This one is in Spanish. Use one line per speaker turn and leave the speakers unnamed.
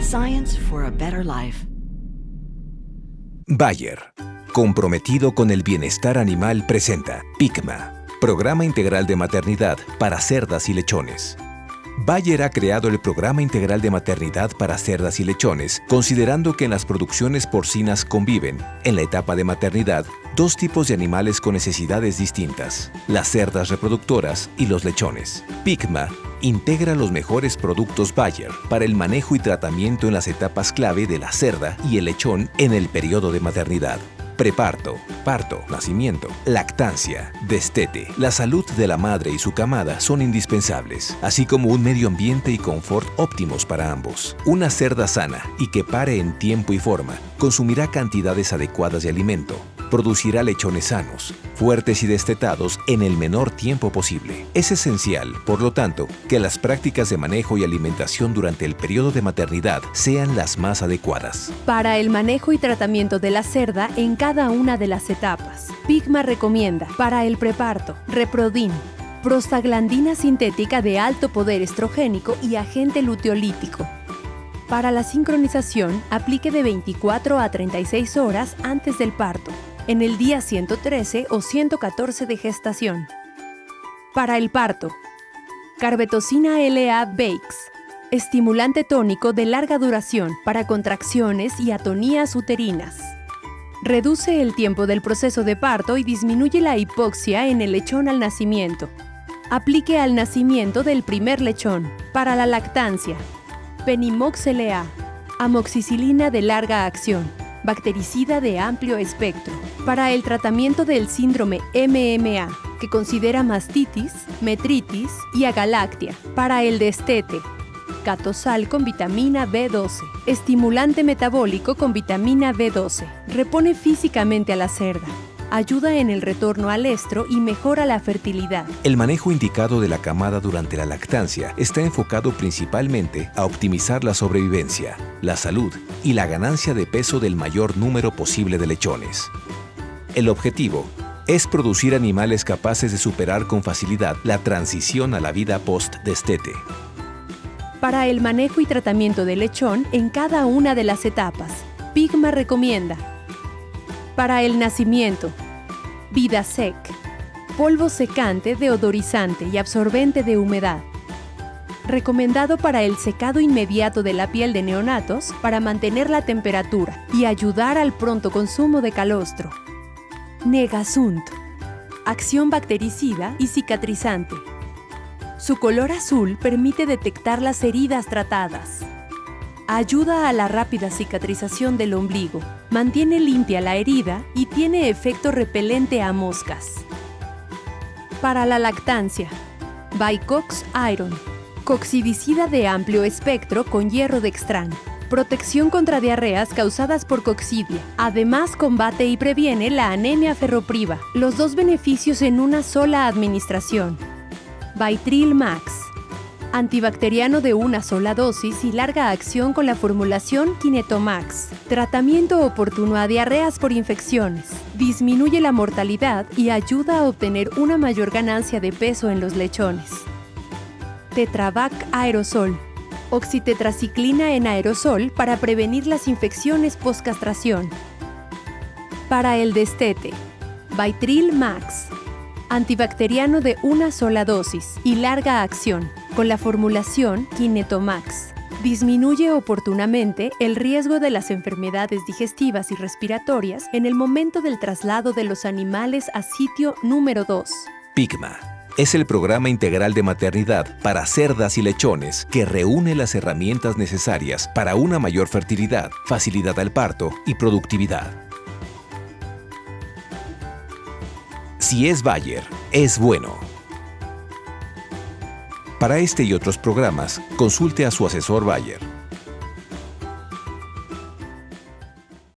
Science for a better life.
Bayer, comprometido con el bienestar animal, presenta PICMA, Programa Integral de Maternidad para Cerdas y Lechones. Bayer ha creado el Programa Integral de Maternidad para Cerdas y Lechones, considerando que en las producciones porcinas conviven, en la etapa de maternidad, dos tipos de animales con necesidades distintas, las cerdas reproductoras y los lechones. PICMA integra los mejores productos Bayer para el manejo y tratamiento en las etapas clave de la cerda y el lechón en el periodo de maternidad preparto, parto, nacimiento, lactancia, destete. La salud de la madre y su camada son indispensables, así como un medio ambiente y confort óptimos para ambos. Una cerda sana y que pare en tiempo y forma consumirá cantidades adecuadas de alimento, producirá lechones sanos, fuertes y destetados en el menor tiempo posible. Es esencial, por lo tanto, que las prácticas de manejo y alimentación durante el periodo de maternidad sean las más adecuadas.
Para el manejo y tratamiento de la cerda en cada una de las etapas, Pigma recomienda para el preparto, Reprodin, prostaglandina sintética de alto poder estrogénico y agente luteolítico. Para la sincronización, aplique de 24 a 36 horas antes del parto, en el día 113 o 114 de gestación. Para el parto, carbetocina LA Bakes, estimulante tónico de larga duración para contracciones y atonías uterinas. Reduce el tiempo del proceso de parto y disminuye la hipoxia en el lechón al nacimiento. Aplique al nacimiento del primer lechón. Para la lactancia, Penimox LA, amoxicilina de larga acción, bactericida de amplio espectro, para el tratamiento del síndrome MMA, que considera mastitis, metritis y agalactia, para el destete, catosal con vitamina B12, estimulante metabólico con vitamina B12, repone físicamente a la cerda, ayuda en el retorno al estro y mejora la fertilidad.
El manejo indicado de la camada durante la lactancia está enfocado principalmente a optimizar la sobrevivencia, la salud y la ganancia de peso del mayor número posible de lechones. El objetivo es producir animales capaces de superar con facilidad la transición a la vida post-destete.
Para el manejo y tratamiento del lechón en cada una de las etapas, Pigma recomienda para el nacimiento, Vidasec, polvo secante, deodorizante y absorbente de humedad. Recomendado para el secado inmediato de la piel de neonatos para mantener la temperatura y ayudar al pronto consumo de calostro. Negasunt, acción bactericida y cicatrizante. Su color azul permite detectar las heridas tratadas. Ayuda a la rápida cicatrización del ombligo, mantiene limpia la herida y tiene efecto repelente a moscas. Para la lactancia, Bicox Iron, coxidicida de amplio espectro con hierro dextran. Protección contra diarreas causadas por coxidia. Además, combate y previene la anemia ferropriva. Los dos beneficios en una sola administración. Vitril Max antibacteriano de una sola dosis y larga acción con la formulación Kinetomax. Tratamiento oportuno a diarreas por infecciones. Disminuye la mortalidad y ayuda a obtener una mayor ganancia de peso en los lechones. Tetravac Aerosol. Oxitetraciclina en aerosol para prevenir las infecciones post-castración. Para el destete. Vitril Max antibacteriano de una sola dosis y larga acción, con la formulación Kinetomax. Disminuye oportunamente el riesgo de las enfermedades digestivas y respiratorias en el momento del traslado de los animales a sitio número 2.
PIGMA es el programa integral de maternidad para cerdas y lechones que reúne las herramientas necesarias para una mayor fertilidad, facilidad al parto y productividad. Si es Bayer, es bueno. Para este y otros programas, consulte a su asesor Bayer.